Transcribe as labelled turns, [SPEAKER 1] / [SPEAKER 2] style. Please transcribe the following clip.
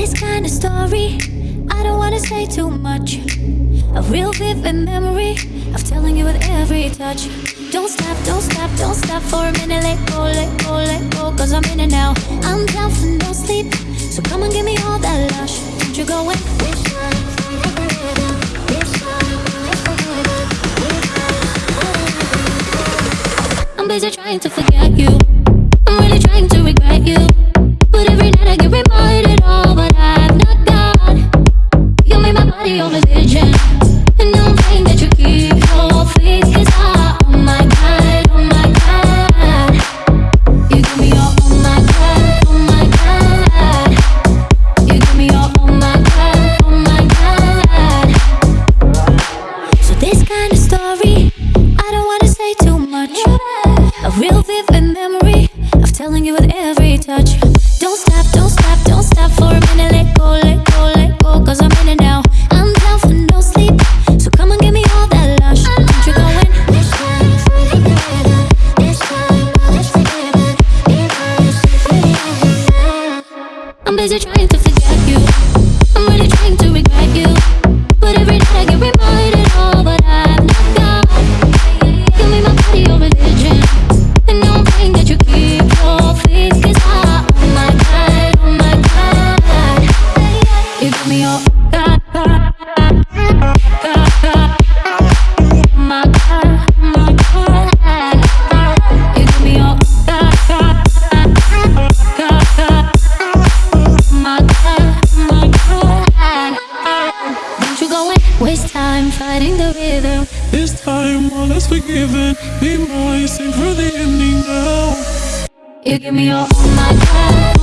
[SPEAKER 1] this kind of story, I don't wanna say too much. A real vivid memory of telling you with every touch. Don't stop, don't stop, don't stop for a minute. Let go, let go, let go, cause I'm in it now. I'm down for no sleep, so come and give me all that lush. Don't you go in? I'm busy trying to forget you. I'm really trying to regret you. Telling you with every touch. Don't stop, don't stop, don't stop for a minute. Let go, let go, let go, cause I'm in it now. I'm down for no sleep, so come and give me all that lush. Don't you go in? I'm busy trying to forget you. I'm really trying to regret you. Waste time fighting the rhythm.
[SPEAKER 2] This time, all is forgiven. Be mine, sing for the ending now.
[SPEAKER 1] You give me your my oh my god.